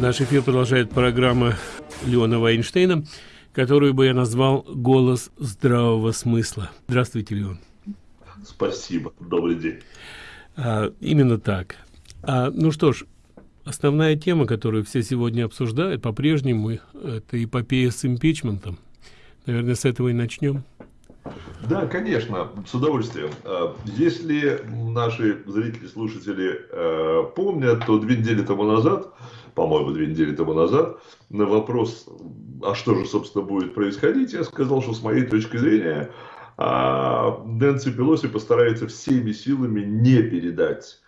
Наш эфир продолжает программа Леона Вайнштейна, которую бы я назвал «Голос здравого смысла». Здравствуйте, Леон. Спасибо. Добрый день. А, именно так. А, ну что ж, основная тема, которую все сегодня обсуждают, по-прежнему, это эпопея с импичментом. Наверное, с этого и начнем. Да, конечно, с удовольствием. А, если наши зрители, слушатели э, помнят, то две недели тому назад, по-моему, две недели тому назад, на вопрос, а что же, собственно, будет происходить, я сказал, что с моей точки зрения а, Нэнси Пелоси постарается всеми силами не передать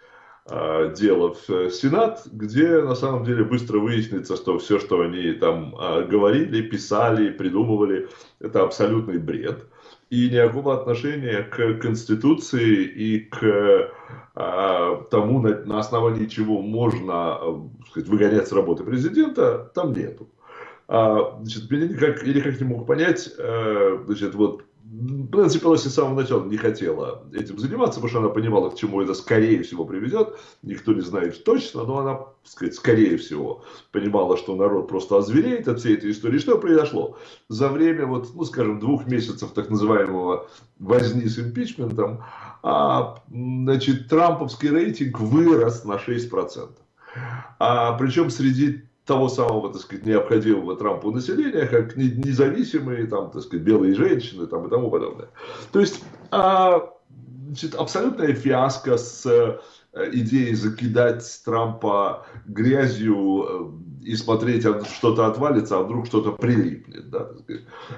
а, дело в Сенат, где на самом деле быстро выяснится, что все, что они там говорили, писали, придумывали, это абсолютный бред и никакого отношения к Конституции и к э, тому, на, на основании чего можно э, сказать, выгонять с работы президента, там нету. А, значит, я никак, я никак не мог понять, э, значит, вот Нэнси Пелоси с самого начала не хотела этим заниматься, потому что она понимала, к чему это скорее всего приведет. Никто не знает точно, но она, так сказать, скорее всего понимала, что народ просто озвереет от всей этой истории. Что произошло? За время, вот, ну, скажем, двух месяцев так называемого возни с импичментом, а, значит, трамповский рейтинг вырос на 6%. А, причем среди того самого, так сказать, необходимого Трампу населения, как независимые, там, так сказать, белые женщины там, и тому подобное. То есть, а, значит, абсолютная фиаско с э, идеей закидать Трампа грязью э, и смотреть, а что-то отвалится, а вдруг что-то прилипнет. Да.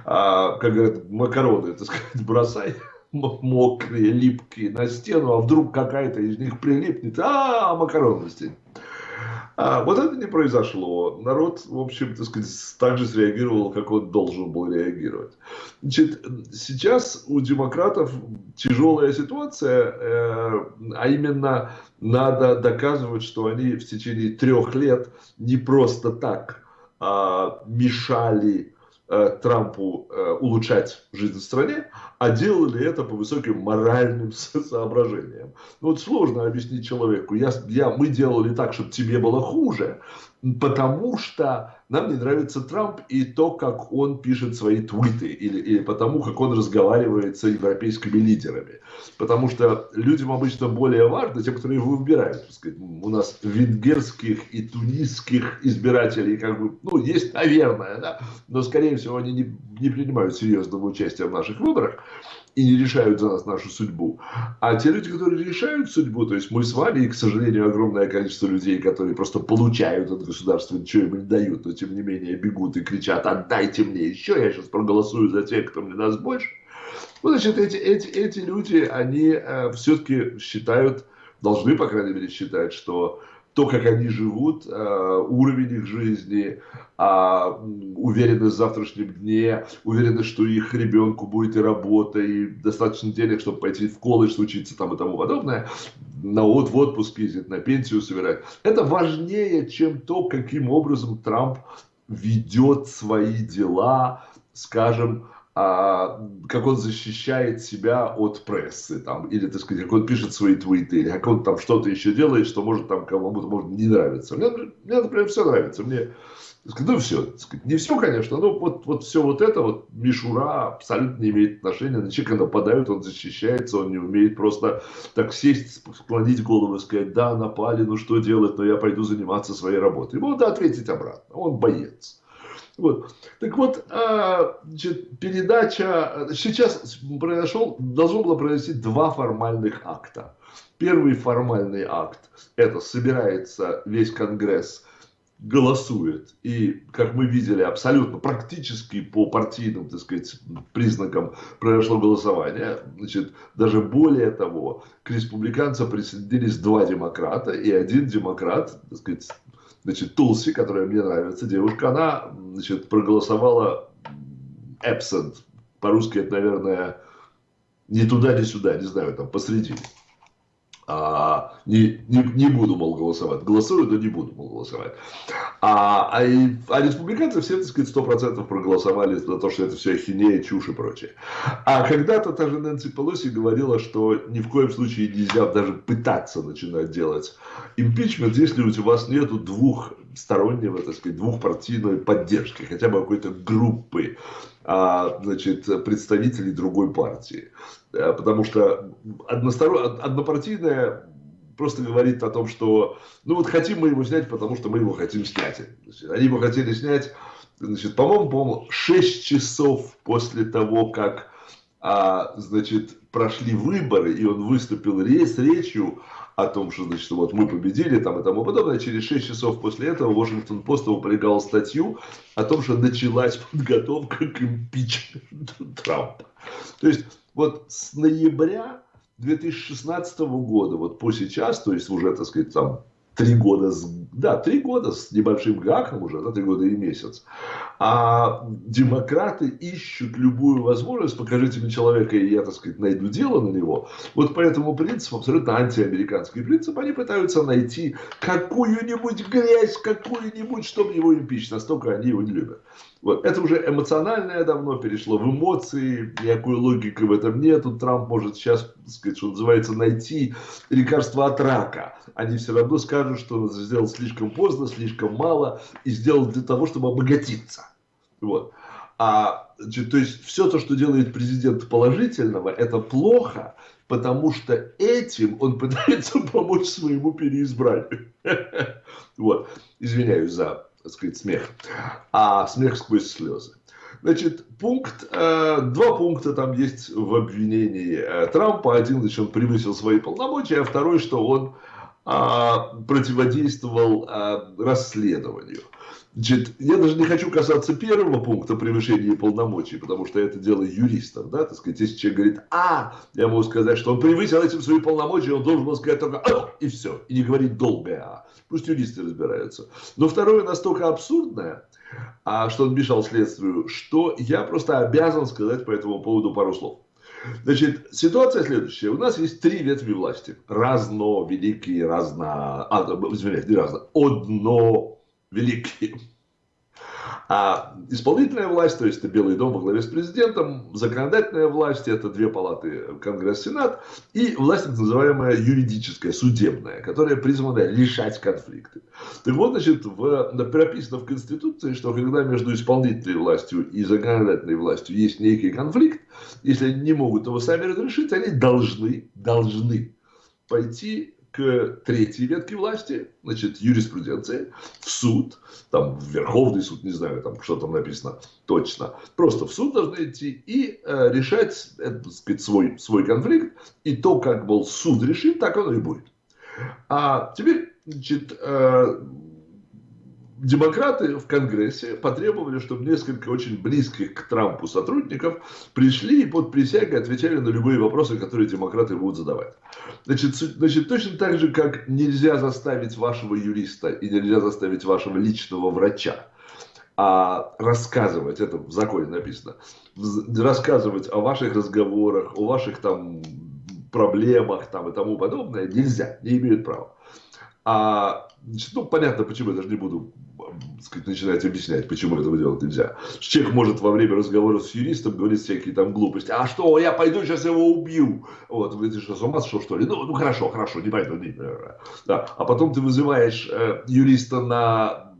А, как говорят, макароны, так сказать, бросай мокрые, липкие на стену, а вдруг какая-то из них прилипнет, а, макароны на стене. А вот это не произошло. Народ, в общем, так сказать, так же среагировал, как он должен был реагировать. Значит, сейчас у демократов тяжелая ситуация, э, а именно надо доказывать, что они в течение трех лет не просто так а, мешали Трампу э, улучшать жизнь в стране, а делали это по высоким моральным соображениям. Ну вот сложно объяснить человеку, я, я, мы делали так, чтобы тебе было хуже, потому что нам не нравится Трамп и то, как он пишет свои твиты, или, или потому, как он разговаривает с европейскими лидерами. Потому что людям обычно более важно, тем, которые его выбирают. Сказать, у нас венгерских и тунисских избирателей, как бы, ну, есть, наверное, да, но, скорее всего, они не, не принимают серьезного участия в наших выборах и не решают за нас нашу судьбу. А те люди, которые решают судьбу, то есть мы с вами, и, к сожалению, огромное количество людей, которые просто получают от государства, ничего им не дают, но тем не менее бегут и кричат, отдайте мне еще, я сейчас проголосую за тех, кто мне даст больше. Ну, значит, эти, эти, эти люди, они э, все-таки считают, должны, по крайней мере, считать, что то, как они живут, э, уровень их жизни, а, уверенность в завтрашнем дне, уверенность, что их ребенку будет и работа, и достаточно денег, чтобы пойти в колледж, учиться там и тому подобное, на вот в отпуск ездить, на пенсию собирать. Это важнее, чем то, каким образом Трамп ведет свои дела, скажем, а, как он защищает себя от прессы, там, или, так сказать, как он пишет свои твиты, или как он там что-то еще делает, что может там кому-то может не нравиться. Мне, мне, например, все нравится. Мне, сказать, ну, все, не все, конечно, но вот, вот все вот это, вот мишура абсолютно не имеет отношения. На человека нападают, он защищается, он не умеет просто так сесть, склонить голову и сказать, да, напали, ну что делать, но я пойду заниматься своей работой. Ему надо ответить обратно, он боец. Вот. Так вот, а, значит, передача, сейчас произошел, должно было произойти два формальных акта. Первый формальный акт, это собирается весь Конгресс, голосует. И, как мы видели, абсолютно практически по партийным, так сказать, признакам произошло голосование. Значит, даже более того, к республиканцам присоединились два демократа, и один демократ, так сказать, значит, Тулси, которая мне нравится, девушка, она, значит, проголосовала absent. По-русски это, наверное, не туда, ни сюда, не знаю, там посредине а, не, не, не буду, мол, голосовать. Голосую, но не буду, мол, голосовать. А, а, и, а республиканцы все, так сказать, сто процентов проголосовали за то, что это все ахинея, чушь и прочее. А когда-то та же Нэнси Пелоси говорила, что ни в коем случае нельзя даже пытаться начинать делать импичмент, если у вас нету двух стороннего, так сказать, двухпартийной поддержки, хотя бы какой-то группы а, значит, представителей другой партии. Э, потому что односторон... однопартийная просто говорит о том, что ну вот хотим мы его снять, потому что мы его хотим снять. Значит, они его хотели снять, значит, по-моему, по 6 часов после того, как а, значит, прошли выборы, и он выступил с речью о том, что, значит, вот мы победили там и тому подобное. Через 6 часов после этого Washington Post опубликовал статью о том, что началась подготовка к импичменту Трампа. То есть вот с ноября 2016 года, вот по сейчас, то есть уже, так сказать, там три года, с, да, три года с небольшим гаком уже, да, три года и месяц. А демократы ищут любую возможность, покажите мне человека, и я, так сказать, найду дело на него. Вот по этому принципу, абсолютно антиамериканский принцип, они пытаются найти какую-нибудь грязь, какую-нибудь, чтобы его импичить. Настолько они его не любят. Вот. Это уже эмоциональное давно перешло в эмоции, никакой логики в этом нету. Трамп может сейчас, сказать, что называется, найти лекарство от рака. Они все равно скажут, что он сделал слишком поздно, слишком мало и сделал для того, чтобы обогатиться. Вот. А, то есть все то, что делает президент положительного, это плохо, потому что этим он пытается помочь своему переизбранию. Вот. Извиняюсь за так сказать, смех, а смех сквозь слезы. Значит, пункт, э, два пункта там есть в обвинении э, Трампа. Один, значит, он превысил свои полномочия, а второй, что он противодействовал э, расследованию. Значит, я даже не хочу касаться первого пункта превышения полномочий, потому что это дело юристов, да, так сказать, если человек говорит «а», я могу сказать, что он превысил этим свои полномочия, он должен был сказать только «а», и все, и не говорить долгое «а». Пусть юристы разбираются. Но второе настолько абсурдное, а, что он мешал следствию, что я просто обязан сказать по этому поводу пару слов. Значит, ситуация следующая. У нас есть три ветви власти. Разно, великие, разно... А, извиняюсь, не разно. Одно, великие. А исполнительная власть, то есть это Белый дом во главе с президентом, законодательная власть, это две палаты, Конгресс, Сенат, и власть так называемая юридическая, судебная, которая призвана решать конфликты. Так вот, значит, в, прописано в Конституции, что когда между исполнительной властью и законодательной властью есть некий конфликт, если они не могут его сами разрешить, они должны, должны пойти к третьей ветке власти, значит, юриспруденции, в суд, там, в Верховный суд, не знаю, там, что там написано точно, просто в суд должны идти и э, решать, это, так сказать, свой, свой конфликт, и то, как был суд решит, так оно и будет. А теперь, значит, э, демократы в Конгрессе потребовали, чтобы несколько очень близких к Трампу сотрудников пришли и под присягой отвечали на любые вопросы, которые демократы будут задавать. Значит, значит, точно так же, как нельзя заставить вашего юриста и нельзя заставить вашего личного врача а рассказывать, это в законе написано, рассказывать о ваших разговорах, о ваших там проблемах там и тому подобное нельзя, не имеют права. А, значит, ну, понятно, почему я даже не буду сказать, начинать объяснять, почему этого делать нельзя. Человек может во время разговора с юристом говорить всякие там глупости. А что, я пойду сейчас его убью. Вот, вы что, с ума сошел, что ли? Ну, ну хорошо, хорошо, не пойду. Не, да. А потом ты вызываешь э, юриста на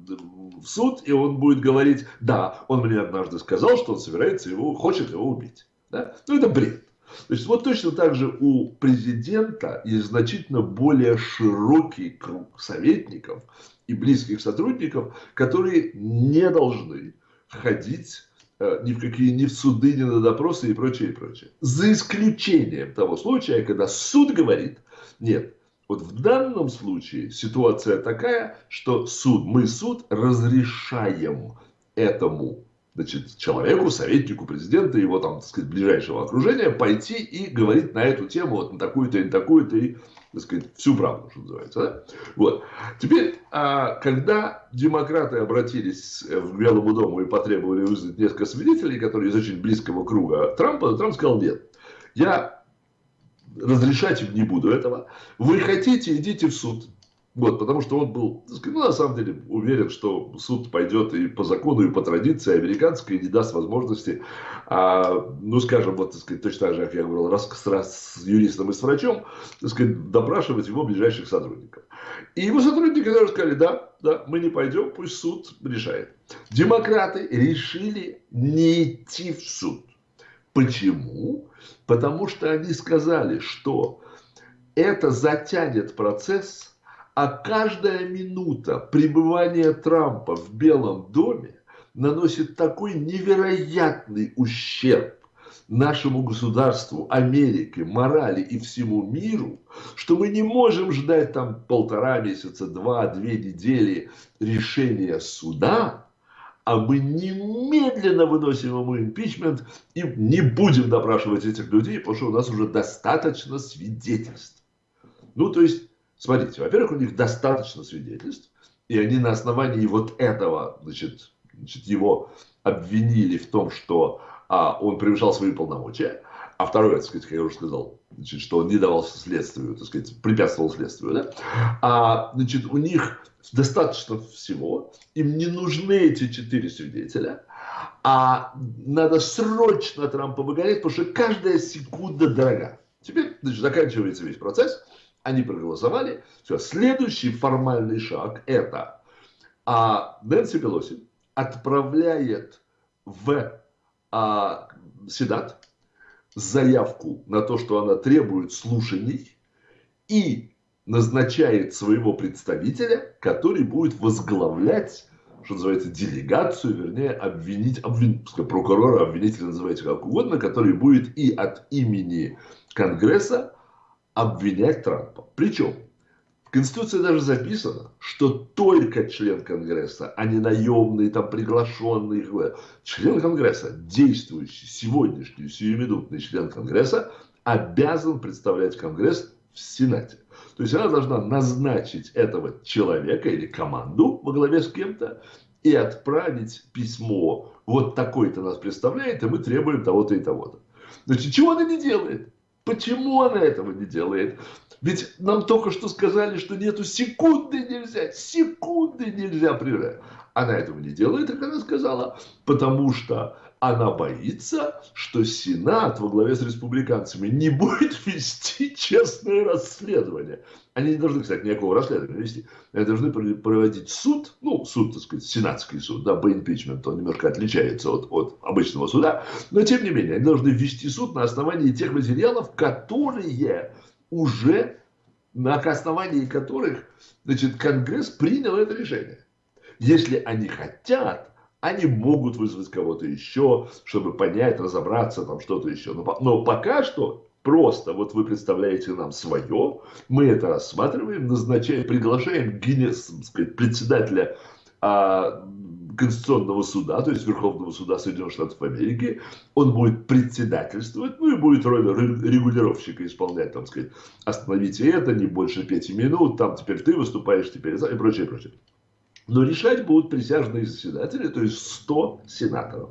в суд, и он будет говорить, да, он мне однажды сказал, что он собирается его, хочет его убить. Да? Ну, это бред. То есть вот точно так же у президента есть значительно более широкий круг советников и близких сотрудников, которые не должны ходить э, ни в какие ни в суды, ни на допросы и прочее, и прочее. За исключением того случая, когда суд говорит, нет, вот в данном случае ситуация такая, что суд, мы суд разрешаем этому значит, человеку, советнику президента, его там, так сказать, ближайшего окружения, пойти и говорить на эту тему, вот на такую-то и на такую-то, и, так сказать, всю правду, что называется. Да? Вот. Теперь, а, когда демократы обратились к Белому дому и потребовали вызвать несколько свидетелей, которые из очень близкого круга Трампа, Трамп сказал, нет, я разрешать им не буду этого. Вы хотите, идите в суд. Вот, потому что он был, ну, на самом деле, уверен, что суд пойдет и по закону, и по традиции американской, и не даст возможности, а, ну, скажем, вот, так сказать, точно так же, как я говорил, раз, раз с юристом и с врачом, так сказать, допрашивать его ближайших сотрудников. И его сотрудники даже сказали, да, да, мы не пойдем, пусть суд решает. Демократы решили не идти в суд. Почему? Потому что они сказали, что это затянет процесс, а каждая минута пребывания Трампа в Белом доме наносит такой невероятный ущерб нашему государству, Америке, морали и всему миру, что мы не можем ждать там полтора месяца, два, две недели решения суда, а мы немедленно выносим ему импичмент и не будем допрашивать этих людей, потому что у нас уже достаточно свидетельств. Ну, то есть Смотрите, во-первых, у них достаточно свидетельств, и они на основании вот этого, значит, значит его обвинили в том, что а, он превышал свои полномочия, а второе, так сказать, как я уже сказал, значит, что он не давал следствию, так сказать, препятствовал следствию, да? а, значит, у них достаточно всего, им не нужны эти четыре свидетеля, а надо срочно Трампа выгонять, потому что каждая секунда дорога. Теперь значит, заканчивается весь процесс, они проголосовали. Все, следующий формальный шаг это а, Нэнси Пелоси отправляет в а, Сенат заявку на то, что она требует слушаний и назначает своего представителя, который будет возглавлять, что называется, делегацию, вернее, обвинить, обвин, прокурора, обвинителя называйте как угодно, который будет и от имени Конгресса обвинять Трампа. Причем в Конституции даже записано, что только член Конгресса, а не наемный, там, приглашенный, член Конгресса, действующий сегодняшний, сиюминутный член Конгресса, обязан представлять Конгресс в Сенате. То есть она должна назначить этого человека или команду во главе с кем-то и отправить письмо. Вот такой-то нас представляет, и мы требуем того-то и того-то. Значит, чего она не делает? Почему она этого не делает? Ведь нам только что сказали, что нету секунды нельзя, секунды нельзя прерывать. Она этого не делает, как она сказала, потому что она боится, что Сенат во главе с республиканцами не будет вести честное расследование. Они не должны, кстати, никакого расследования вести. Они должны проводить суд, ну, суд, так сказать, сенатский суд, да, по импичменту, он немножко отличается от, от обычного суда, но, тем не менее, они должны вести суд на основании тех материалов, которые уже, на основании которых, значит, Конгресс принял это решение. Если они хотят, они могут вызвать кого-то еще, чтобы понять, разобраться, там что-то еще. Но, но пока что просто вот вы представляете нам свое, мы это рассматриваем, назначаем, приглашаем Гиннес, сказать, председателя а, Конституционного суда, то есть Верховного суда Соединенных Штатов Америки, он будет председательствовать, ну и будет роль регулировщика исполнять, там сказать, остановите это, не больше пяти минут, там теперь ты выступаешь, теперь и прочее, прочее. Но решать будут присяжные заседатели, то есть 100 сенаторов.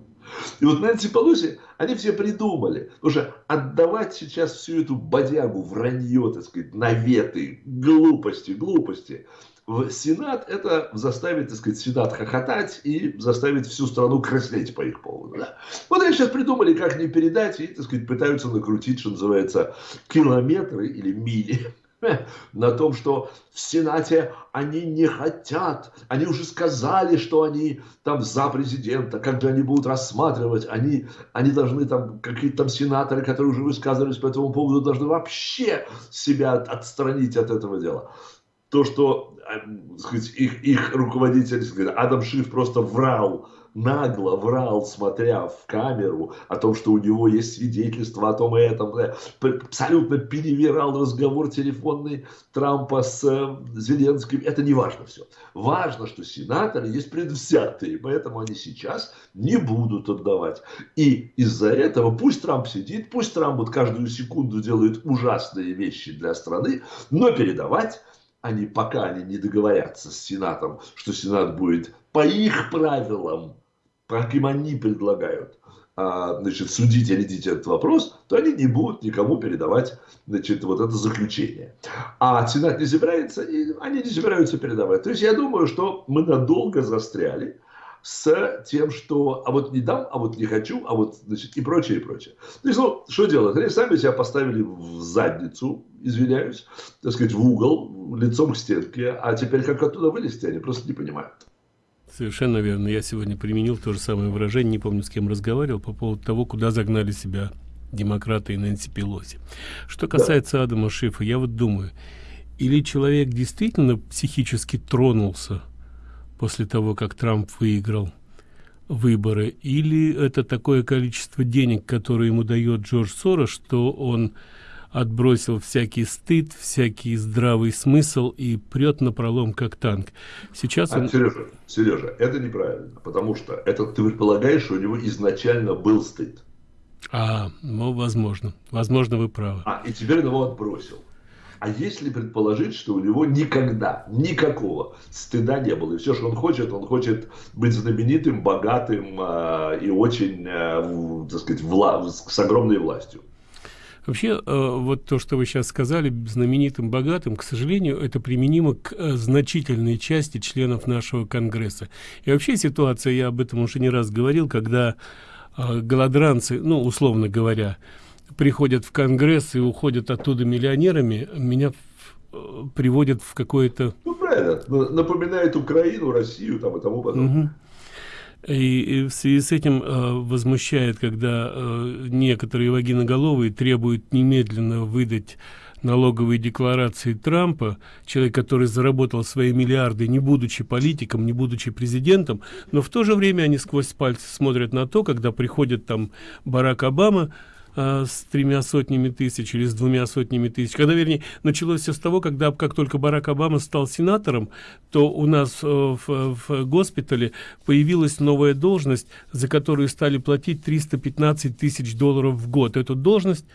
И вот Нэнси Пелоси, они все придумали. Что отдавать сейчас всю эту бодягу, вранье, так сказать, наветы, глупости, глупости в Сенат, это заставит, так сказать, Сенат хохотать и заставит всю страну краснеть по их поводу. Да? Вот они сейчас придумали, как не передать, и, так сказать, пытаются накрутить, что называется, километры или мили на том, что в Сенате они не хотят, они уже сказали, что они там за президента, же они будут рассматривать, они, они должны там, какие-то там сенаторы, которые уже высказывались по этому поводу, должны вообще себя отстранить от этого дела. То, что э, сказать, их, их руководитель, Адам Шиф просто врал нагло врал, смотря в камеру, о том, что у него есть свидетельство о том и этом, абсолютно перевирал разговор телефонный Трампа с э, Зеленским. Это не важно все. Важно, что сенаторы есть предвзятые, поэтому они сейчас не будут отдавать. И из-за этого пусть Трамп сидит, пусть Трамп вот каждую секунду делает ужасные вещи для страны, но передавать они пока они не договорятся с Сенатом, что Сенат будет по их правилам как им они предлагают, а, значит, судить и рядить этот вопрос, то они не будут никому передавать значит, вот это заключение. А Сенат не собирается, и они не собираются передавать. То есть я думаю, что мы надолго застряли с тем, что а вот не дам, а вот не хочу, а вот, значит, и прочее, и прочее. То есть, ну, что делать? Они сами себя поставили в задницу, извиняюсь, так сказать, в угол, лицом к стенке, а теперь как оттуда вылезти, они просто не понимают. Совершенно верно. Я сегодня применил то же самое выражение, не помню, с кем разговаривал, по поводу того, куда загнали себя демократы и Нэнси Пелоси. Что касается да. Адама Шифа, я вот думаю, или человек действительно психически тронулся после того, как Трамп выиграл выборы, или это такое количество денег, которое ему дает Джордж Сорос, что он отбросил всякий стыд, всякий здравый смысл и прет на пролом как танк. Сейчас а, он... Сережа, Сережа, это неправильно, потому что это ты предполагаешь, что у него изначально был стыд. А, ну, возможно. Возможно, вы правы. А, и теперь он его отбросил. А если предположить, что у него никогда, никакого стыда не было, и все, что он хочет, он хочет быть знаменитым, богатым э, и очень, э, так сказать, вла с огромной властью. Вообще, э, вот то, что вы сейчас сказали, знаменитым, богатым, к сожалению, это применимо к э, значительной части членов нашего Конгресса. И вообще ситуация, я об этом уже не раз говорил, когда э, голодранцы, ну, условно говоря, приходят в Конгресс и уходят оттуда миллионерами, меня приводят в какое-то... Ну, правильно. Напоминает Украину, Россию там и тому подобное. Угу. И, и в связи с этим э, возмущает, когда э, некоторые вагиноголовые требуют немедленно выдать налоговые декларации Трампа, человек, который заработал свои миллиарды, не будучи политиком, не будучи президентом, но в то же время они сквозь пальцы смотрят на то, когда приходит там Барак Обама, а, с тремя сотнями тысяч или с двумя сотнями тысяч. Когда, вернее, началось все с того, когда, как только Барак Обама стал сенатором, то у нас э, в, в госпитале появилась новая должность, за которую стали платить 315 тысяч долларов в год. Эту должность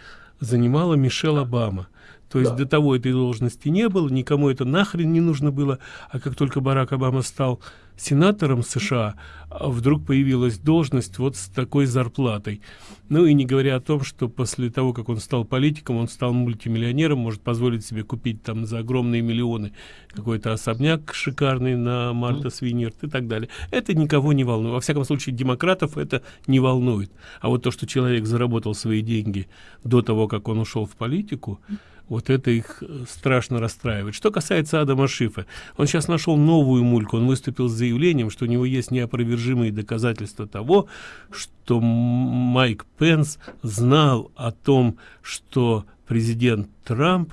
занимала Мишель Обама. То есть да. до того этой должности не было, никому это нахрен не нужно было, а как только Барак Обама стал сенатором США, а вдруг появилась должность вот с такой зарплатой. Ну и не говоря о том, что после того, как он стал политиком, он стал мультимиллионером, может позволить себе купить там за огромные миллионы какой-то особняк шикарный на Марта Свинерт и так далее. Это никого не волнует. Во всяком случае, демократов это не волнует. А вот то, что человек заработал свои деньги до того, как он ушел в политику, вот это их э, страшно расстраивает. Что касается Адама Шифа, он сейчас нашел новую мульку, он выступил с заявлением, что у него есть неопровержимые доказательства того, что Майк Пенс знал о том, что президент Трамп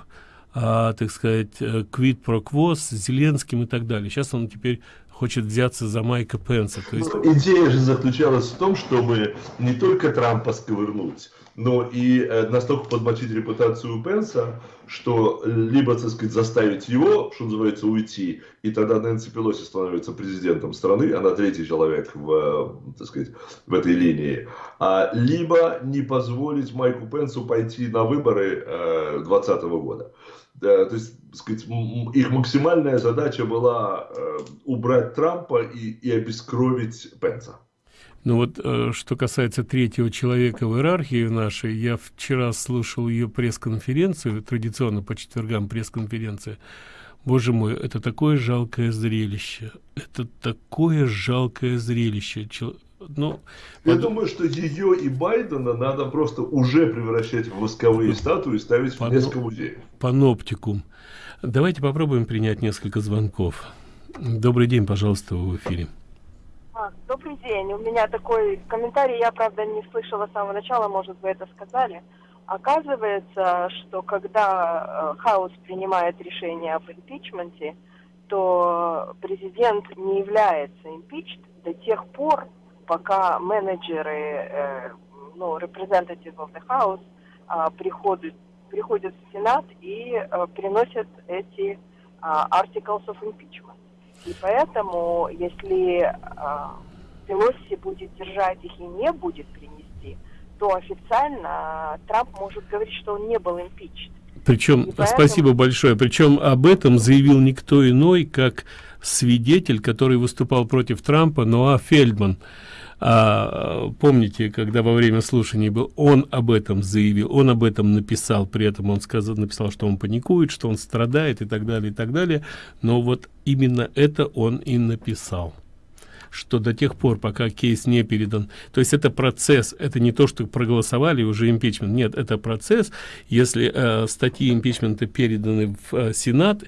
а, так сказать, квит про квоз с Зеленским и так далее. Сейчас он теперь хочет взяться за Майка Пенса. Есть... Ну, идея же заключалась в том, чтобы не только Трампа сковырнуть, но и э, настолько подмочить репутацию Пенса, что либо, так сказать, заставить его, что называется, уйти, и тогда Нэнси Пелоси становится президентом страны, она третий человек в, э, так сказать, в этой линии, а, либо не позволить Майку Пенсу пойти на выборы 2020 э, года. Да, то есть, сказать, их максимальная задача была убрать Трампа и, и обескровить Пенса. Ну вот, э, что касается третьего человека в иерархии нашей, я вчера слушал ее пресс-конференцию, традиционно по четвергам пресс-конференция. Боже мой, это такое жалкое зрелище. Это такое жалкое зрелище. Чел... Ну, я под... думаю, что ее и Байдена надо просто уже превращать в восковые статуи и ставить Пано... в несколько музеев. Паноптикум. Давайте попробуем принять несколько звонков. Добрый день, пожалуйста, в эфире. А, добрый день. У меня такой комментарий, я, правда, не слышала с самого начала, может, вы это сказали. Оказывается, что когда э, Хаус принимает решение об импичменте, то президент не является импичд до тех пор, пока менеджеры, э, ну, representative of the House э, приходят, приходят в Сенат и э, приносят эти э, articles of impeachment. И поэтому, если Пелоси будет держать их и не будет принести, то официально Трамп может говорить, что он не был импичен. Причем, поэтому... спасибо большое, причем об этом заявил никто иной, как свидетель, который выступал против Трампа, Ноа Фельдман. А, помните, когда во время слушаний был, он об этом заявил, он об этом написал, при этом он сказал, написал, что он паникует, что он страдает и так далее, и так далее. Но вот именно это он и написал что до тех пор, пока кейс не передан, то есть это процесс, это не то, что проголосовали уже импичмент, нет, это процесс, если э, статьи импичмента переданы в э, Сенат,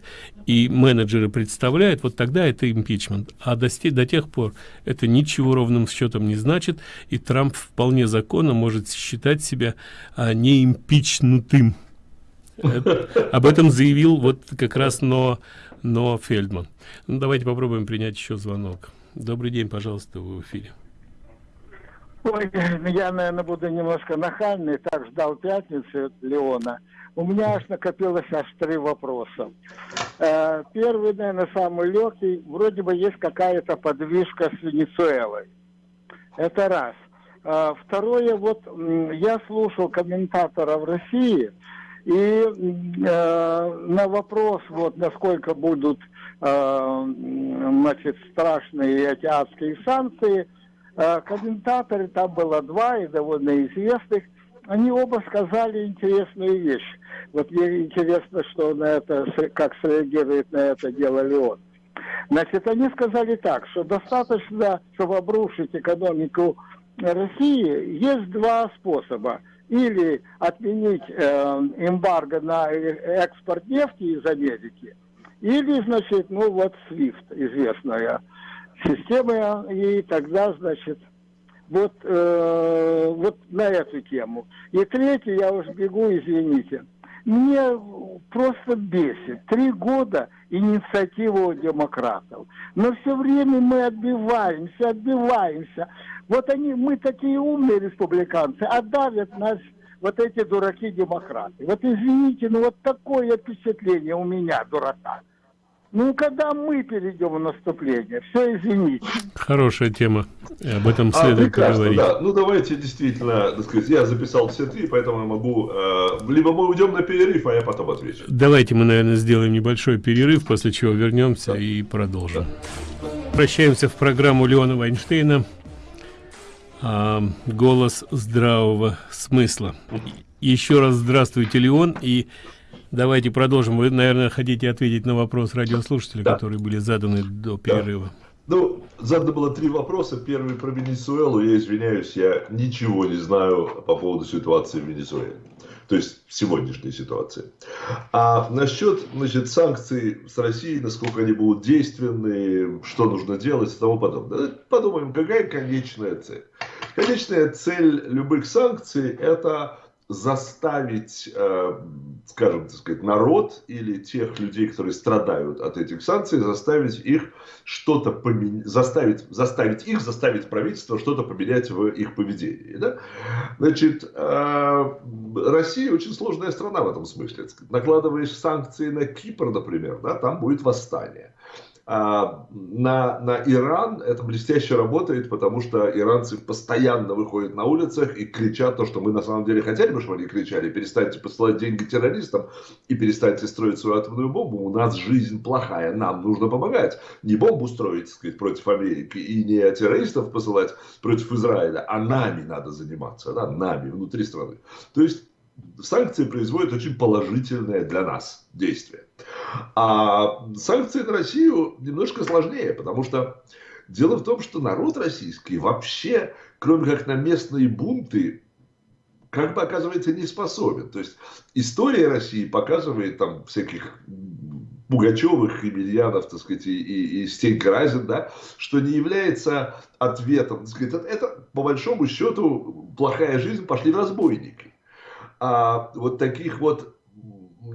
и менеджеры представляют, вот тогда это импичмент, а до, до тех пор это ничего ровным счетом не значит, и Трамп вполне законно может считать себя э, не импичнутым. об этом заявил вот как раз но но фельдман. Ну, давайте попробуем принять еще звонок Добрый день, пожалуйста, вы в эфире. Ой, я, наверное, буду немножко нахальный. Так ждал пятницы Леона. У меня аж накопилось аж три вопроса. Э, первый, наверное, самый легкий. Вроде бы есть какая-то подвижка с Венесуэлой. Это раз. Э, второе, вот я слушал комментаторов России, и э, на вопрос, вот насколько будут значит, страшные эти адские санкции. Э, комментаторы, там было два и довольно известных, они оба сказали интересную вещь. Вот мне интересно, что на это, как среагирует на это дело Леон. Значит, они сказали так, что достаточно, чтобы обрушить экономику России, есть два способа. Или отменить э, эмбарго на экспорт нефти из Америки – или, значит, ну вот SWIFT, известная система, и тогда, значит, вот, э, вот на эту тему. И третье, я уж бегу, извините. Мне просто бесит. Три года инициатива у демократов. Но все время мы отбиваемся, отбиваемся. Вот они, мы такие умные республиканцы, а давят нас вот эти дураки-демократы. Вот извините, ну вот такое впечатление у меня, дурака. Ну, когда мы перейдем в наступление, все, извините. Хорошая тема, об этом а, следует а, поговорить. Да. Ну, давайте действительно, так сказать, я записал все три, поэтому я могу, э, либо мы уйдем на перерыв, а я потом отвечу. Давайте мы, наверное, сделаем небольшой перерыв, после чего вернемся да. и продолжим. Да. Прощаемся в программу Леона Вайнштейна а, голос здравого смысла. Еще раз здравствуйте, Леон, и давайте продолжим. Вы, наверное, хотите ответить на вопрос радиослушателей, да. которые были заданы до перерыва. Да. Ну, задано было три вопроса. Первый про Венесуэлу. Я извиняюсь, я ничего не знаю по поводу ситуации в Венесуэле. То есть сегодняшней ситуации. А насчет значит, санкций с Россией, насколько они будут действенны, что нужно делать и тому подобное. Подумаем, какая конечная цель. Конечная цель любых санкций – это заставить, э, скажем, так сказать, народ или тех людей, которые страдают от этих санкций, заставить их что-то поменять, заставить, заставить их, заставить правительство что-то поменять в их поведении. Да? Значит, э, Россия очень сложная страна в этом смысле. Накладываешь санкции на Кипр, например, да, там будет восстание. А, на, на Иран это блестяще работает, потому что иранцы постоянно выходят на улицах и кричат то, что мы на самом деле хотели бы, чтобы они кричали. Перестаньте посылать деньги террористам и перестаньте строить свою атомную бомбу. У нас жизнь плохая, нам нужно помогать. Не бомбу строить, так сказать, против Америки и не террористов посылать против Израиля, а нами надо заниматься, да, нами, внутри страны. То есть санкции производят очень положительное для нас действие. А санкции на Россию немножко сложнее, потому что дело в том, что народ российский вообще, кроме как на местные бунты, как бы оказывается не способен. То есть история России показывает там всяких Пугачевых, Емельянов, так сказать, и, и, и Стенька Разин, да, что не является ответом. Так сказать, это, по большому счету, плохая жизнь, пошли разбойники. А вот таких вот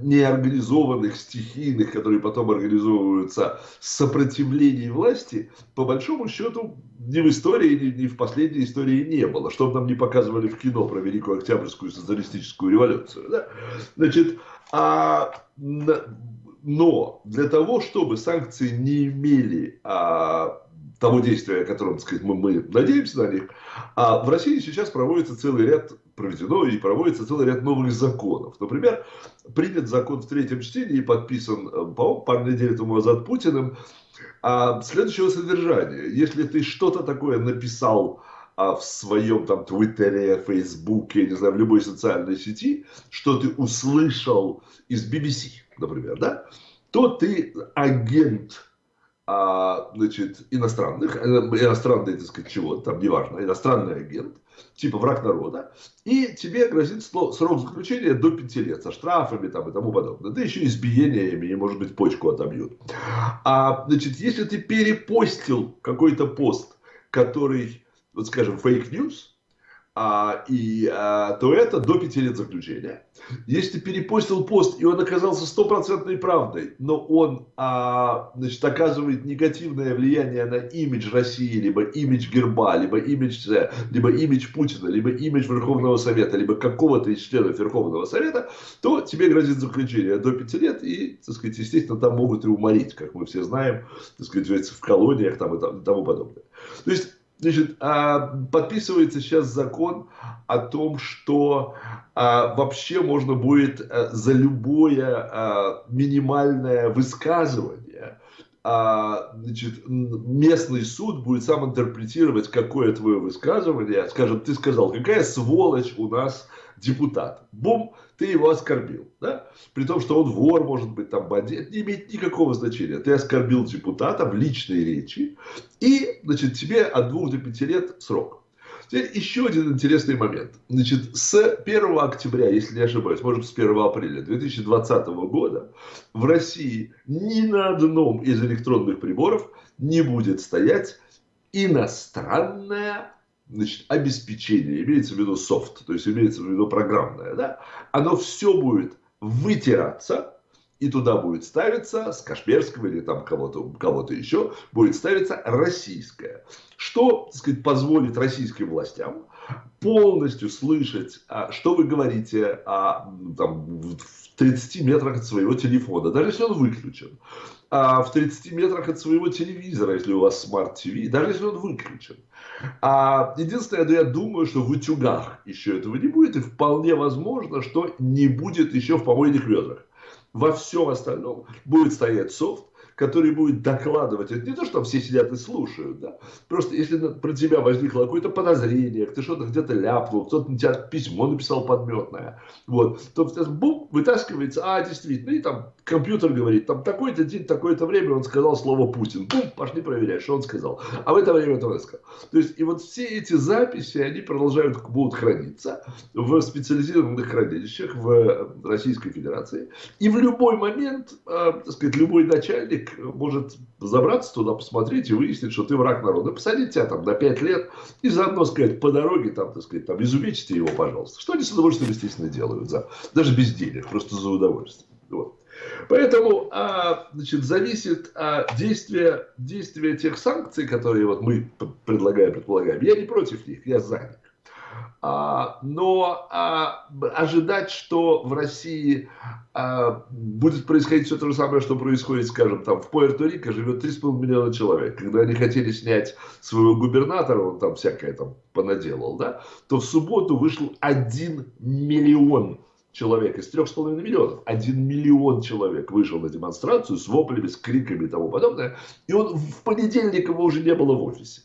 неорганизованных, стихийных, которые потом организовываются, сопротивлений власти, по большому счету, ни в истории, ни, ни в последней истории не было. Что нам не показывали в кино про Великую Октябрьскую социалистическую революцию. Да? Значит, а, но для того, чтобы санкции не имели а, того действия, о котором, так сказать, мы, мы надеемся на них, а в России сейчас проводится целый ряд проведено и проводится целый ряд новых законов. Например, принят закон в третьем чтении и подписан, э, по пару недель тому назад Путиным, а, следующего содержания. Если ты что-то такое написал, а в своем там Твиттере, Фейсбуке, не знаю, в любой социальной сети, что ты услышал из BBC, например, да, то ты агент а, значит, иностранных, э, иностранный, так сказать, чего там, неважно, иностранный агент, типа враг народа, и тебе грозит срок заключения до 5 лет со штрафами там, и тому подобное. Да еще избиениями, и, может быть, почку отобьют. А, значит, если ты перепостил какой-то пост, который, вот скажем, fake news, а, и, а, то это до пяти лет заключения. Если ты перепостил пост, и он оказался стопроцентной правдой, но он а, значит, оказывает негативное влияние на имидж России, либо имидж Герба, либо имидж, либо имидж Путина, либо имидж Верховного Совета, либо какого-то из членов Верховного Совета, то тебе грозит заключение до пяти лет, и, так сказать, естественно, там могут и уморить, как мы все знаем, так сказать, в колониях там, и тому подобное. То есть Значит, а, подписывается сейчас закон о том, что а, вообще можно будет а, за любое минимальное высказывание значит, местный суд будет сам интерпретировать, какое твое высказывание. Скажем, ты сказал, какая сволочь у нас депутат. Бум, ты его оскорбил. Да? При том, что он вор, может быть, там бандит, не имеет никакого значения. Ты оскорбил депутата в личной речи, и, значит, тебе от двух до пяти лет срок. Теперь еще один интересный момент. Значит, с 1 октября, если не ошибаюсь, может с 1 апреля 2020 года в России ни на одном из электронных приборов не будет стоять иностранная значит, обеспечение, имеется в виду софт, то есть имеется в виду программное, да, оно все будет вытираться, и туда будет ставиться с Касперского или там кого-то кого еще, будет ставиться российское. Что, так сказать, позволит российским властям полностью слышать, а, что вы говорите а, там, в 30 метрах от своего телефона, даже если он выключен. А, в 30 метрах от своего телевизора, если у вас смарт-ТВ, даже если он выключен. А, единственное, я думаю, что в утюгах еще этого не будет, и вполне возможно, что не будет еще в помойных ведрах. Во всем остальном будет стоять софт, который будет докладывать. Это не то, что там все сидят и слушают. Да? Просто если про тебя возникло какое-то подозрение, ты что-то где-то ляпнул, кто-то на тебя письмо написал подметное, вот, то бум, вытаскивается, а, действительно, и там компьютер говорит, там такой-то день, такое-то время он сказал слово Путин. Бум, пошли проверять, что он сказал. А в это время это сказал. То есть, и вот все эти записи, они продолжают, будут храниться в специализированных хранилищах в Российской Федерации. И в любой момент, э, так сказать, любой начальник может забраться туда, посмотреть и выяснить, что ты враг народа. Посадить тебя там на 5 лет и заодно сказать по дороге, там, так сказать, там, изувечите его, пожалуйста. Что они с удовольствием, естественно, делают. За, даже без денег, просто за удовольствие. Вот. Поэтому а, значит, зависит а, действие, действие тех санкций, которые вот мы предлагаем, предполагаем. Я не против них, я за. А, но а, ожидать, что в России а, будет происходить все то же самое, что происходит, скажем, там в Пуэрто-Рико живет 3,5 миллиона человек. Когда они хотели снять своего губернатора, он там всякое там понаделал, да, то в субботу вышел 1 миллион человек из 3,5 миллионов. 1 миллион человек вышел на демонстрацию с воплями, с криками и тому подобное. И он в понедельник его уже не было в офисе.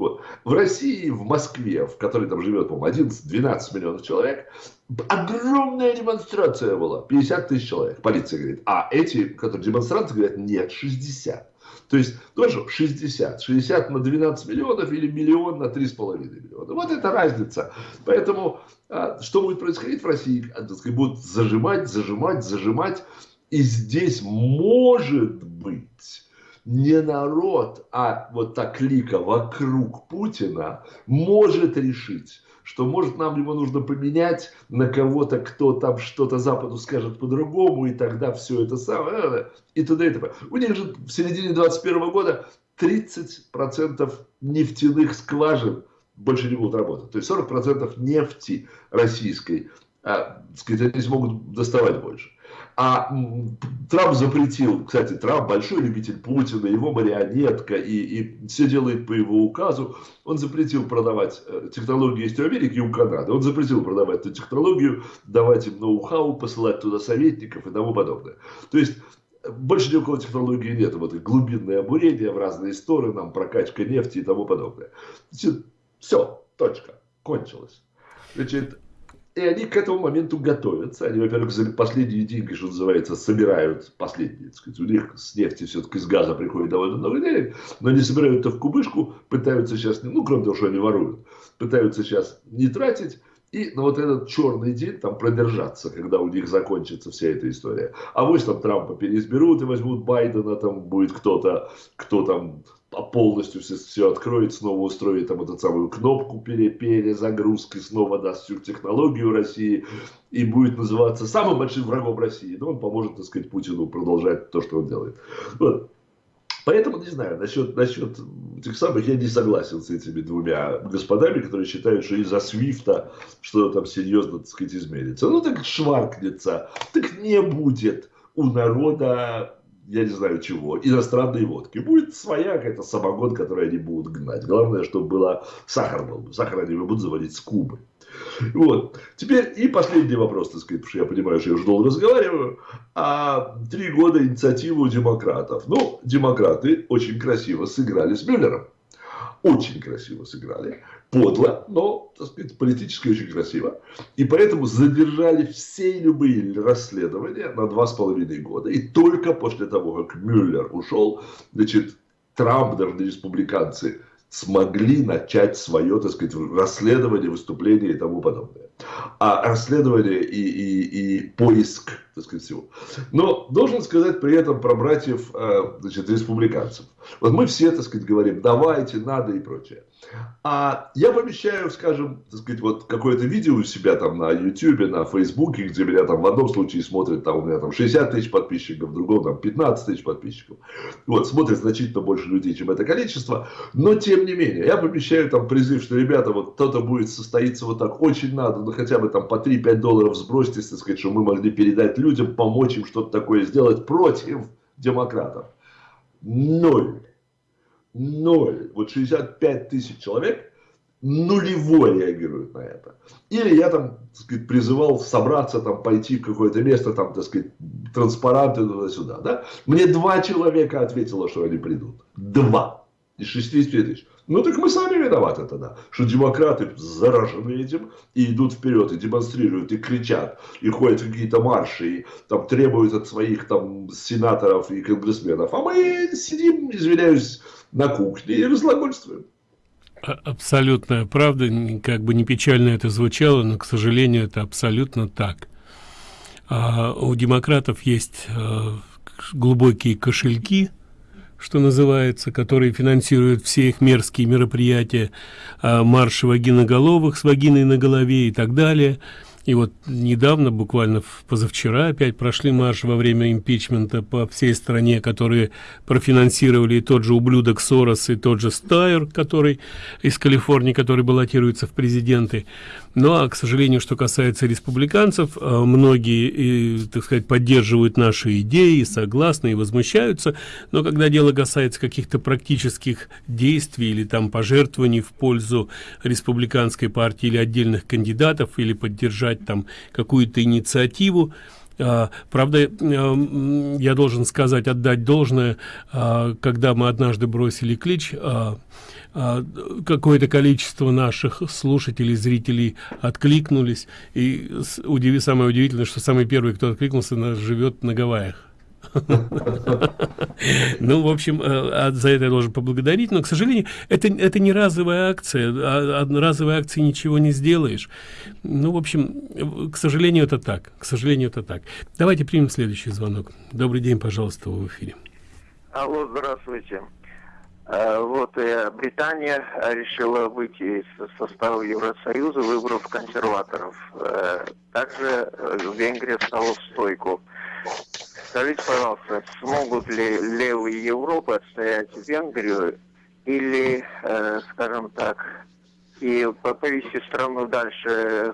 Вот. В России, в Москве, в которой там живет, по-моему, 11-12 миллионов человек, огромная демонстрация была, 50 тысяч человек. Полиция говорит, а эти, которые демонстранты, говорят, нет, 60. То есть, тоже 60. 60 на 12 миллионов или миллион на 3,5 миллиона. Вот это разница. Поэтому, а, что будет происходить в России? Будут зажимать, зажимать, зажимать. И здесь может быть не народ, а вот та клика вокруг Путина может решить, что может нам его нужно поменять на кого-то, кто там что-то Западу скажет по-другому, и тогда все это самое, и туда и т.п. У них же в середине 21 года 30% нефтяных скважин больше не будут работать. То есть 40% нефти российской, а, сказать, они смогут доставать больше. А Трамп запретил, кстати, Трамп большой любитель Путина, его марионетка, и, и все делает по его указу. Он запретил продавать э, технологии есть у Америки и у Канады. Он запретил продавать эту технологию, давать им ноу-хау, посылать туда советников и тому подобное. То есть больше никакого технологии нет. Вот глубинное обурение в разные стороны, нам прокачка нефти и тому подобное. Значит, все. Точка. Кончилось. Значит, и они к этому моменту готовятся. Они, во-первых, за последние деньги, что называется, собирают последние. Так сказать, у них с нефти все-таки с газа приходит довольно много денег, но они собирают это в кубышку, пытаются сейчас, ну, кроме того, что они воруют, пытаются сейчас не тратить, и на вот этот черный день там продержаться, когда у них закончится вся эта история. А вот там Трампа переизберут и возьмут Байдена, там будет кто-то, кто там полностью все, все откроет, снова устроит там эту самую кнопку пере, перезагрузки, снова даст всю технологию России и будет называться самым большим врагом России. Но он поможет, так сказать, Путину продолжать то, что он делает. Вот. Поэтому, не знаю, насчет, насчет этих самых, я не согласен с этими двумя господами, которые считают, что из-за Свифта что-то там серьезно, так сказать, изменится. Ну, так шваркнется, так не будет у народа я не знаю чего, иностранной водки. Будет своя какая-то самогон, которую они будут гнать. Главное, чтобы было сахар был. Сахар они будут заводить с Кубы. Вот. Теперь и последний вопрос, так сказать, потому что я понимаю, что я уже долго разговариваю. А три года инициативу демократов. Ну, демократы очень красиво сыграли с Мюллером. Очень красиво сыграли подло, но, так сказать, политически очень красиво. И поэтому задержали все любые расследования на два с половиной года. И только после того, как Мюллер ушел, значит, Трамп, даже республиканцы, смогли начать свое, так сказать, расследование, выступление и тому подобное. А расследование и, и, и поиск, так сказать, всего. Но должен сказать при этом про братьев, э, значит, республиканцев. Вот мы все, так сказать, говорим, давайте, надо и прочее. А я помещаю, скажем, так сказать, вот какое-то видео у себя там на YouTube, на Фейсбуке, где меня там в одном случае смотрят, там у меня там 60 тысяч подписчиков, в другом там 15 тысяч подписчиков. Вот, смотрит значительно больше людей, чем это количество. Но, тем не менее, я помещаю там призыв, что, ребята, вот кто-то будет состоиться вот так, очень надо, ну хотя бы там по 3-5 долларов сбросьте, так сказать, чтобы мы могли передать людям, помочь им что-то такое сделать против демократов. Ноль ноль. Вот 65 тысяч человек нулевой реагируют на это. Или я там, так сказать, призывал собраться, там, пойти в какое-то место, там, так сказать, транспаранты туда-сюда, да? Мне два человека ответило, что они придут. Два. Из 60 тысяч. Ну так мы сами виноваты тогда, что демократы заражены этим и идут вперед, и демонстрируют, и кричат, и ходят какие-то марши, и там требуют от своих там сенаторов и конгрессменов. А мы сидим, извиняюсь, на кухне и разглагольствуем. А, абсолютная правда, как бы не печально это звучало, но, к сожалению, это абсолютно так. А у демократов есть а, глубокие кошельки, что называется, которые финансируют все их мерзкие мероприятия, а, марши вагиноголовых с вагиной на голове и так далее – и вот недавно, буквально позавчера, опять прошли марш во время импичмента по всей стране, которые профинансировали и тот же ублюдок Сорос, и тот же Стайер, который из Калифорнии, который баллотируется в президенты. Ну, а, к сожалению, что касается республиканцев, а, многие, и, так сказать, поддерживают наши идеи, согласны и возмущаются, но когда дело касается каких-то практических действий или там пожертвований в пользу республиканской партии или отдельных кандидатов, или поддержать там какую-то инициативу, а, правда, я должен сказать, отдать должное, когда мы однажды бросили клич, а, какое-то количество наших слушателей, зрителей откликнулись. И удиви, самое удивительное, что самый первый, кто откликнулся, живет на Гавайях. Ну, в общем, э, за это я должен поблагодарить, но, к сожалению, это, это не разовая акция, а разовой акции ничего не сделаешь. Ну, в общем, к сожалению, это так, к сожалению, это так. Давайте примем следующий звонок. Добрый день, пожалуйста, в эфире. Алло, здравствуйте. Э, вот э, Британия решила выйти из состава Евросоюза, выбрав консерваторов. Также Венгрия стала в стойку. Скажите, пожалуйста, смогут ли левые Европы отстоять Венгрию или, скажем так, и повести страну дальше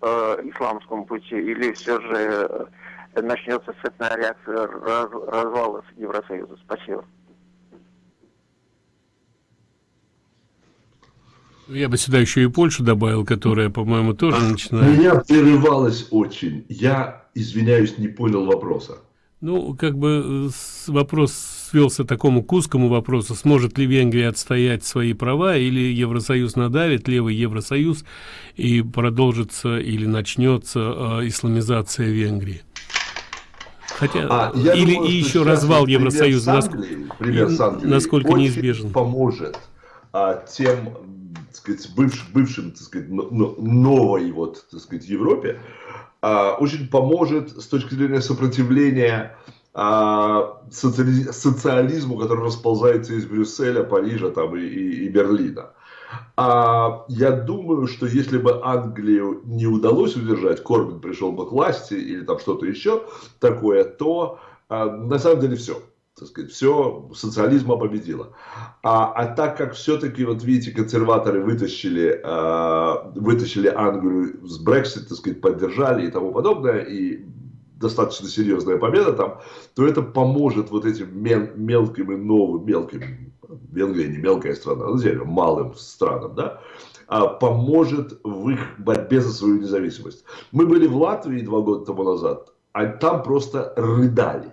по исламскому пути, или все же начнется цепная реакция развала Евросоюза? Спасибо. Я бы сюда еще и Польшу добавил, которая, по-моему, тоже начинает. Меня прерывалось очень. Я, извиняюсь, не понял вопроса. Ну, как бы вопрос свелся такому к узкому вопросу, сможет ли Венгрия отстоять свои права, или Евросоюз надавит, левый Евросоюз, и продолжится или начнется э, исламизация Венгрии. Хотя, а, или думаю, и еще развал Евросоюза, насколько, пример насколько неизбежен. поможет а, тем так сказать, бывш, бывшим так сказать, новой вот, так сказать, Европе, очень поможет с точки зрения сопротивления а, социали, социализму, который расползается из Брюсселя, Парижа там, и, и, и Берлина. А я думаю, что если бы Англию не удалось удержать, Корбин пришел бы к власти или там что-то еще такое, то а, на самом деле все так сказать, все, социализма победила. А, а так как все-таки, вот видите, консерваторы вытащили, э, вытащили Англию с Брексит, так сказать, поддержали и тому подобное, и достаточно серьезная победа там, то это поможет вот этим мел, мелким и новым, мелким, Венгрия не мелкая страна, ну, малым странам, да, а поможет в их борьбе за свою независимость. Мы были в Латвии два года тому назад, а там просто рыдали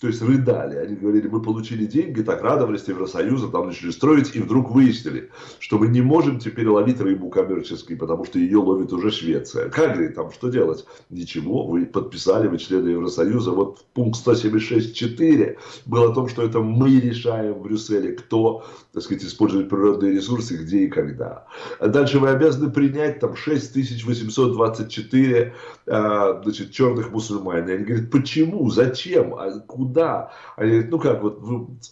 то есть рыдали. Они говорили, мы получили деньги, так радовались Евросоюза, там начали строить, и вдруг выяснили, что мы не можем теперь ловить рыбу коммерческой, потому что ее ловит уже Швеция. Как говорит, там что делать? Ничего, вы подписали, вы члены Евросоюза. Вот пункт 176.4 был о том, что это мы решаем в Брюсселе, кто, так сказать, использует природные ресурсы, где и когда. Дальше вы обязаны принять там 6824 а, значит, черных мусульман. И они говорят, почему, зачем, а куда? Куда? Они ну как, вот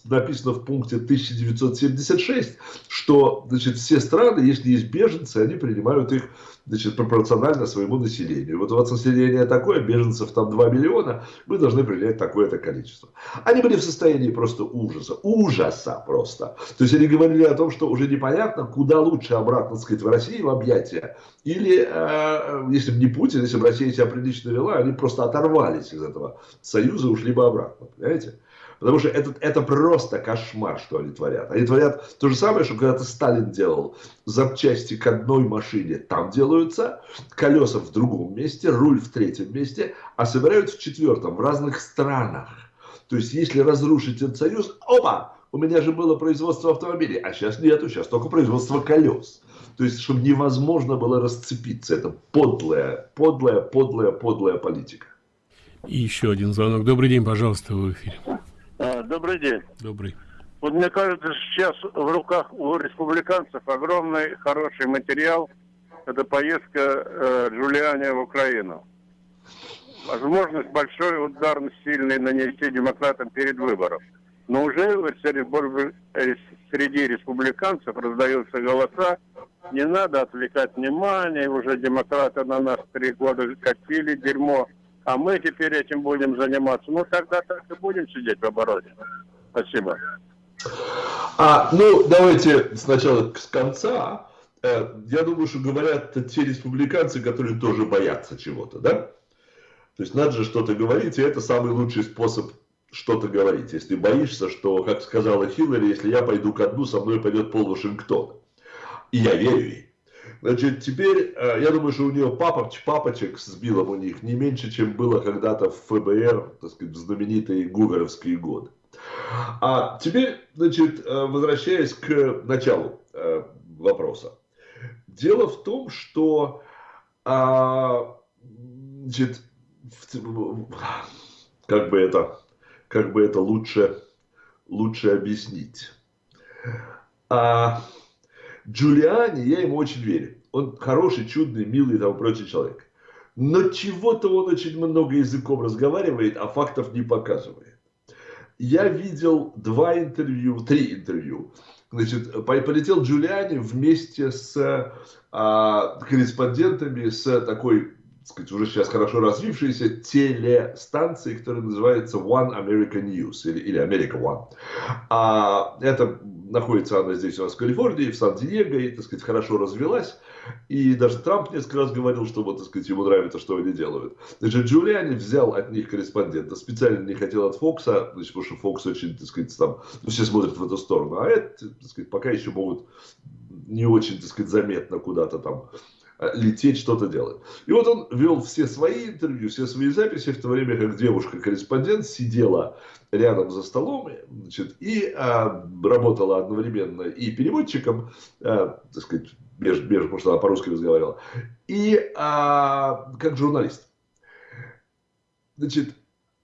написано в пункте 1976, что значит, все страны, если есть беженцы, они принимают их значит, пропорционально своему населению. Вот у вас население такое, беженцев там 2 миллиона, вы должны принять такое-то количество. Они были в состоянии просто ужаса, ужаса просто. То есть они говорили о том, что уже непонятно, куда лучше обратно, так сказать, в России в объятия. Или, э, если бы не Путин, если бы Россия себя прилично вела, они просто оторвались из этого союза, ушли бы обратно, понимаете? Потому что это, это просто кошмар, что они творят. Они творят то же самое, что когда-то Сталин делал. Запчасти к одной машине там делаются, колеса в другом месте, руль в третьем месте, а собирают в четвертом, в разных странах. То есть, если разрушить этот союз, опа, у меня же было производство автомобилей, а сейчас нету, сейчас только производство колес. То есть, чтобы невозможно было расцепиться. Это подлая, подлая, подлая, подлая политика. И еще один звонок. Добрый день, пожалуйста, в эфире. А, добрый день. Добрый. Вот мне кажется, сейчас в руках у республиканцев огромный хороший материал. Это поездка э, Джулиани в Украину. Возможность большой удар сильный нанести демократам перед выбором. Но уже среди, среди республиканцев раздаются голоса, не надо отвлекать внимание, уже демократы на нас три года катили дерьмо, а мы теперь этим будем заниматься. Ну, тогда так и будем сидеть в обороне. Спасибо. А, ну, давайте сначала с конца. Э, я думаю, что говорят те республиканцы, которые тоже боятся чего-то, да? То есть надо же что-то говорить, и это самый лучший способ что-то говорить. Если боишься, что, как сказала Хиллари, если я пойду ко дну, со мной пойдет пол Вашингтона. И я верю ей. Значит, теперь, э, я думаю, что у нее папоч, папочек с Биллом у них не меньше, чем было когда-то в ФБР, так сказать, в знаменитые гуверовские годы. А теперь, значит, э, возвращаясь к началу э, вопроса. Дело в том, что а, значит, как бы это, как бы это лучше, лучше объяснить. А, Джулиани, я ему очень верю. Он хороший, чудный, милый и тому прочий человек. Но чего-то он очень много языком разговаривает, а фактов не показывает. Я видел два интервью, три интервью. Значит, полетел Джулиани вместе с а, корреспондентами с такой, сказать, уже сейчас хорошо развившейся телестанции, которая называется One American News или, или America One. А, это находится она здесь у нас в Калифорнии, в Сан-Диего, и, так сказать, хорошо развелась. И даже Трамп несколько раз говорил, что, вот, так сказать, ему нравится, что они делают. Значит, Джулиани взял от них корреспондента, специально не хотел от Фокса, значит, потому что Фокс очень, так сказать, там, ну, все смотрят в эту сторону, а это, так сказать, пока еще могут не очень, так сказать, заметно куда-то там лететь, что-то делать. И вот он вел все свои интервью, все свои записи, в то время как девушка-корреспондент сидела рядом за столом значит, и а, работала одновременно и переводчиком, а, так сказать, между, между, потому что она по-русски разговаривала, и а, как журналист. Значит,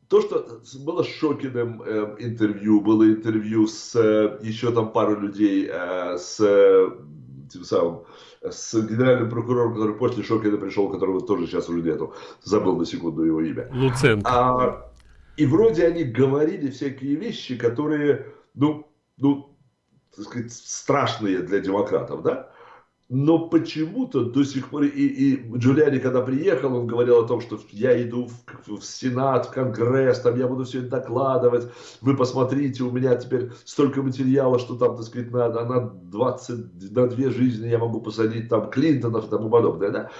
то, что было с Шокиным э, интервью, было интервью с э, еще там пару людей, э, с э, тем самым, с генеральным прокурором, который после Шокина пришел, которого тоже сейчас уже нету, забыл на секунду его имя. Луценко. А, и вроде они говорили всякие вещи, которые, ну, ну, так сказать, страшные для демократов, да? Но почему-то до сих пор, и, и Джулиани, когда приехал, он говорил о том, что я иду в, в Сенат, в Конгресс, там я буду все это докладывать, вы посмотрите, у меня теперь столько материала, что там, так сказать, на, на 20, на две жизни я могу посадить там Клинтонов и тому подобное, да.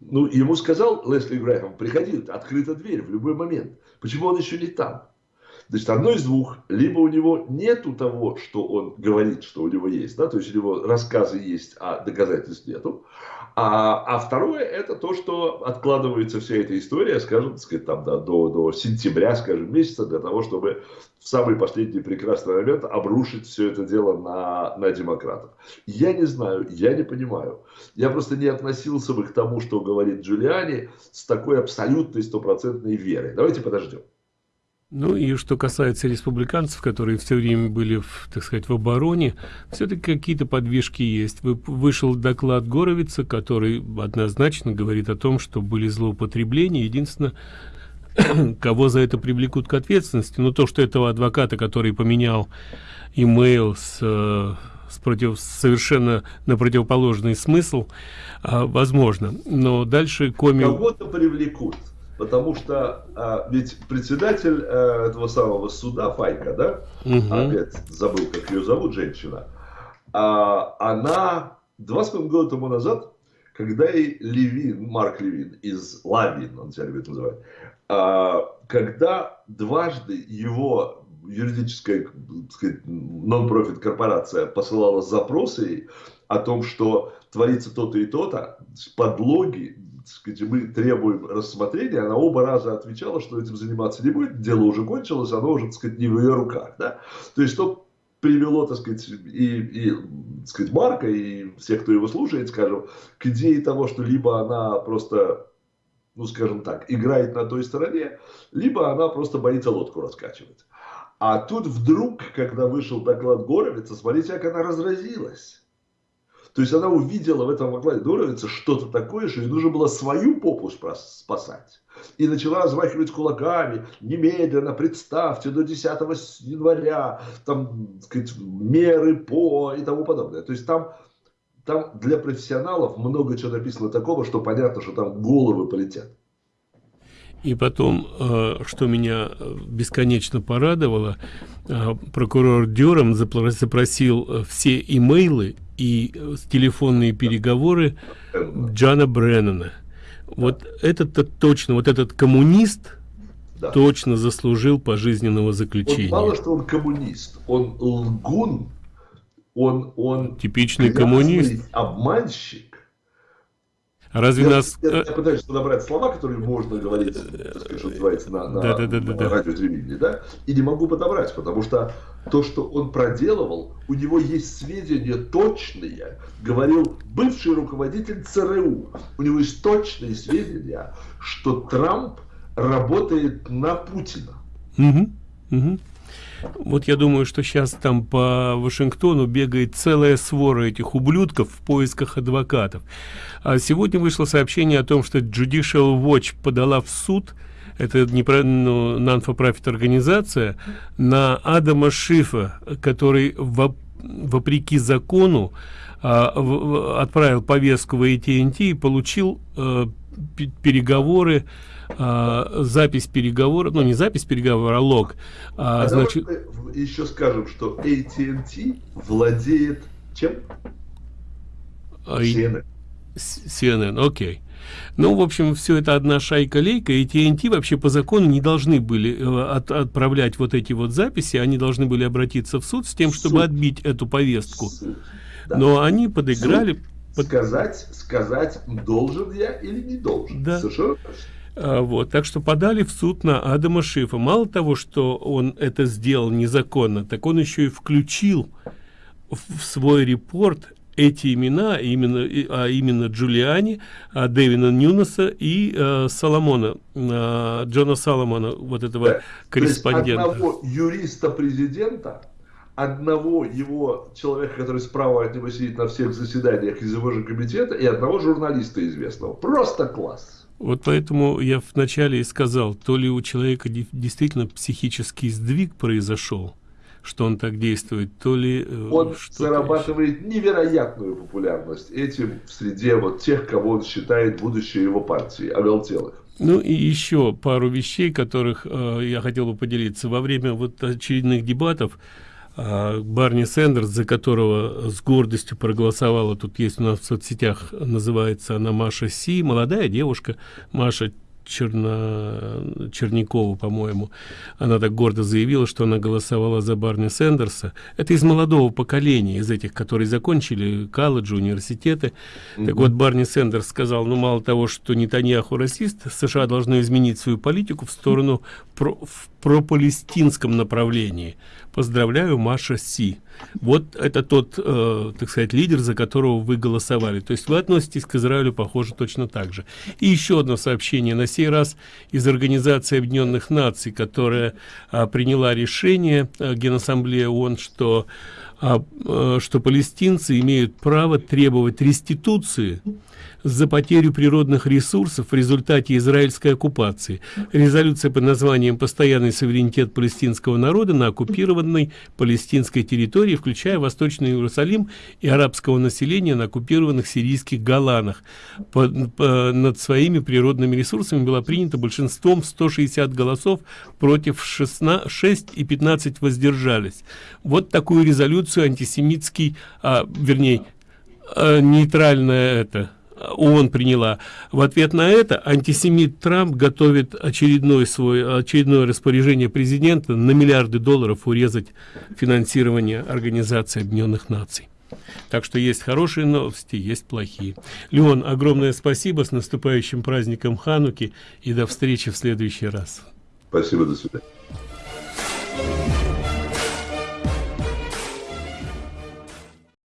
Ну, ему сказал Лесли Грэхэм, приходи, открыта дверь в любой момент. Почему он еще не там? Значит, одно из двух. Либо у него нету того, что он говорит, что у него есть. Да? То есть у него рассказы есть, а доказательств нету. А, а второе, это то, что откладывается вся эта история, скажем, так сказать, там, да, до, до сентября, скажем, месяца, для того, чтобы в самый последний прекрасный момент обрушить все это дело на, на демократов. Я не знаю, я не понимаю. Я просто не относился бы к тому, что говорит Джулиани, с такой абсолютной стопроцентной верой. Давайте подождем. Ну и что касается республиканцев, которые все время были, в, так сказать, в обороне, все-таки какие-то подвижки есть. Вы, вышел доклад Горовица, который однозначно говорит о том, что были злоупотребления. Единственное, кого за это привлекут к ответственности, но то, что этого адвоката, который поменял имейл с, э, с против, совершенно на противоположный смысл, а, возможно. Но дальше коми... Кого-то привлекут потому что а, ведь председатель а, этого самого суда Файка, да, угу. опять забыл, как ее зовут, женщина, а, она два с половиной года тому назад, когда и Левин, Марк Левин из Лавин, он себя любит называть, а, когда дважды его юридическая нон-профит корпорация посылала запросы о том, что творится то-то и то-то, подлоги, сказать, мы требуем рассмотрения, она оба раза отвечала, что этим заниматься не будет, дело уже кончилось, оно уже, так сказать, не в ее руках. Да? То есть, что привело, так сказать, и, и так сказать, Марка, и всех, кто его слушает, скажем, к идее того, что либо она просто, ну, скажем так, играет на той стороне, либо она просто боится лодку раскачивать. А тут вдруг, когда вышел доклад Горовица, смотрите, как она разразилась. То есть она увидела в этом Аглае Доровице что-то такое, что ей нужно было свою попу спасать. И начала размахивать кулаками, немедленно, представьте, до 10 января, там, сказать, меры по и тому подобное. То есть там, там для профессионалов много чего написано такого, что понятно, что там головы полетят. И потом, э, что меня э, бесконечно порадовало, э, прокурор Дюром запросил все имейлы и телефонные переговоры Джана Бреннана. Вот этот-то точно, вот этот коммунист да. точно заслужил пожизненного заключения. Он мало что он коммунист, он лгун, он, он типичный коммунист, обманщик, Разве я, нас... Я, я пытаюсь подобрать слова, которые можно говорить, сказать, что называется, на, на, да, да, да, да, на радио да, и не могу подобрать, потому что то, что он проделывал, у него есть сведения точные, говорил бывший руководитель ЦРУ, у него есть точные сведения, что Трамп работает на Путина. Угу, угу. Вот я думаю, что сейчас там по Вашингтону бегает целая свора этих ублюдков в поисках адвокатов. А сегодня вышло сообщение о том, что Judicial Watch подала в суд, это не про ну, non-for-profit организация, на Адама Шифа, который во, вопреки закону а, в, отправил повестку в AT&T и получил а, переговоры а, запись переговора, ну не запись переговора, а лог. А, а значит... еще скажем, что AT&T владеет чем? CNN. CNN, окей. Okay. Ну, в общем, все это одна шайка-лейка, и TNT вообще по закону не должны были э, от, отправлять вот эти вот записи, они должны были обратиться в суд с тем, чтобы суд. отбить эту повестку. Суд. Да. Но они подыграли, сказать, сказать, должен я или не должен. Да. Совершенно а, вот, так что подали в суд на Адама Шифа. Мало того, что он это сделал незаконно, так он еще и включил в свой репорт эти имена, именно, а именно Джулиани, а Дэвина Ньюнеса и а, Соломона, а, Джона Соломона, вот этого да. корреспондента. Одного юриста президента, одного его человека, который справа от него сидит на всех заседаниях из его же комитета, и одного журналиста известного. Просто класс. Вот поэтому я вначале и сказал, то ли у человека действительно психический сдвиг произошел, что он так действует, то ли... Э, он зарабатывает еще. невероятную популярность этим в среде вот тех, кого он считает будущей его партии, оголтелых. Ну и еще пару вещей, которых э, я хотел бы поделиться. Во время вот очередных дебатов а, Барни Сендерс, за которого с гордостью проголосовала, тут есть у нас в соцсетях, называется она Маша Си, молодая девушка, Маша Черно... Черникову, по-моему. Она так гордо заявила, что она голосовала за Барни Сендерса. Это из молодого поколения, из этих, которые закончили колледжи, университеты. Mm -hmm. Так вот, Барни Сендерс сказал, ну, мало того, что Нетаньяху расист, США должны изменить свою политику в сторону про... в пропалестинском направлении. Поздравляю, Маша Си. Вот это тот, э, так сказать, лидер, за которого вы голосовали. То есть вы относитесь к Израилю, похоже, точно так же. И еще одно сообщение, на сей раз из Организации Объединенных Наций, которая э, приняла решение э, Генассамблея ООН, что, э, что палестинцы имеют право требовать реституции за потерю природных ресурсов в результате израильской оккупации. Резолюция под названием «Постоянный суверенитет палестинского народа на оккупированной палестинской территории, включая Восточный Иерусалим и арабского населения на оккупированных сирийских Голанах. По, по, над своими природными ресурсами была принята большинством 160 голосов против 16, 6 и 15 воздержались. Вот такую резолюцию антисемитский, а, вернее, а, нейтральная это ООН приняла. В ответ на это антисемит Трамп готовит очередной свой, очередное распоряжение президента на миллиарды долларов урезать финансирование Организации Объединенных Наций. Так что есть хорошие новости, есть плохие. Леон, огромное спасибо, с наступающим праздником Хануки и до встречи в следующий раз. Спасибо, до свидания.